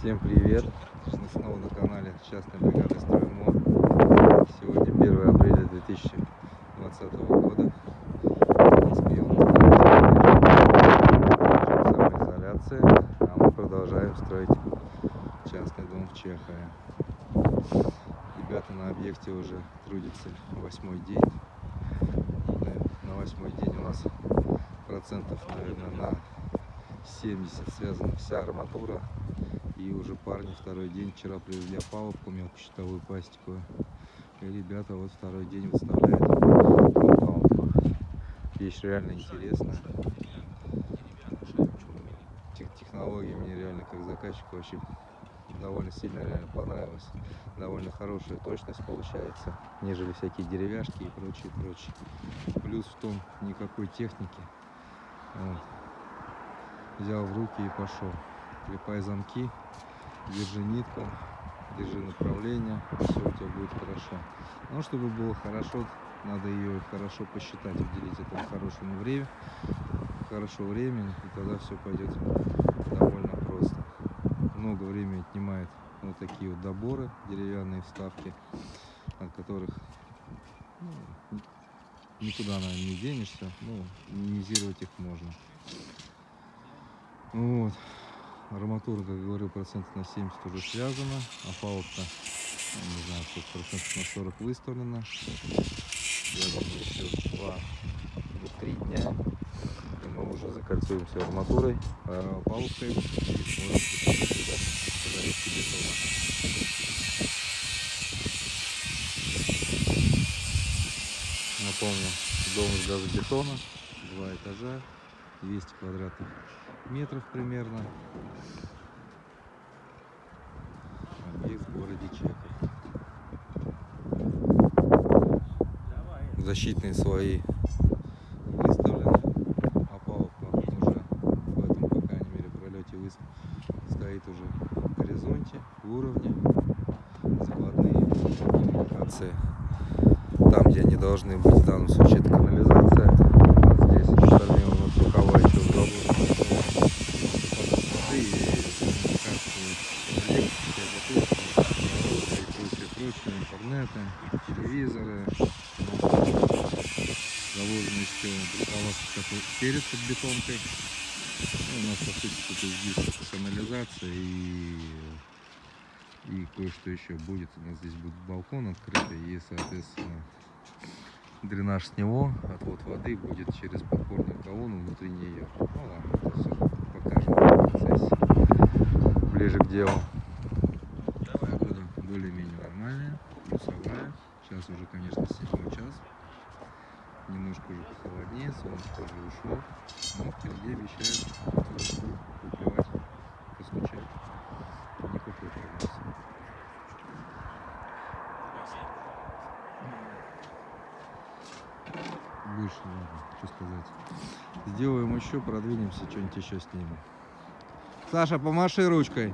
Всем привет! Мы снова на канале частной бригады Строймо. Сегодня 1 апреля 2020 года. Москве у нас самоизоляция, а мы продолжаем строить частный дом в Чехове. Ребята на объекте уже трудятся восьмой день. На восьмой день у нас процентов, наверное, на 70 связана вся арматура и уже парни второй день, вчера привезли опалубку мелкощитовую пластиковую. И ребята вот второй день выставляют опалубку. Вещь реально интересная. Тех технологии мне реально как заказчику вообще довольно сильно реально понравилось. Довольно хорошая точность получается, нежели всякие деревяшки и прочее, прочее. Плюс в том, никакой техники. Вот. Взял в руки и пошел клепай замки, держи нитку, держи направление, все у тебя будет хорошо. Но чтобы было хорошо, надо ее хорошо посчитать, уделить этому хорошему время, хорошо времени, и тогда все пойдет довольно просто. Много времени отнимает вот такие вот доборы, деревянные вставки, от которых ну, никуда, наверное, не денешься, ну, минимизировать их можно. Вот. Арматура, как говорил, процентов на 70 уже связана, а палубка, не знаю, сколько процентов на 40 выставлена. Я думаю, еще 2-3 дня, и мы уже закольцуем все арматурой, а палубкой. Напомню, дом из газобетона, два этажа, 200 квадратных метров примерно. Объект в городе Чехов. Защитные слои выставлены. Опалубка уже в этом, по крайней мере, пролете стоит уже в горизонте, в уровне. Закладные коммуникации. Там, где они должны быть, в данном случае это канализация. Вот здесь остальные у нас рукава в интернета, телевизоры, заложено еще полоска перед под бетонкой. Ну, у нас по сути тут здесь канализация и, и кое-что еще будет. У нас здесь будет балкон открытый и соответственно дренаж с него, отвод воды будет через подпорную колонну внутри нее. Ну ладно, это все покажем в процессе, ближе к делу. Погода более-менее нормальная плюсовая. Сейчас уже, конечно, 7 час. Немножко уже похолоднее, солнце тоже ушло. Но впереди обещают выплевать, постучать. Неплохой прогноз. Больше, ладно, что сказать. Сделаем еще, продвинемся, что-нибудь еще снимем. Саша, помаши ручкой.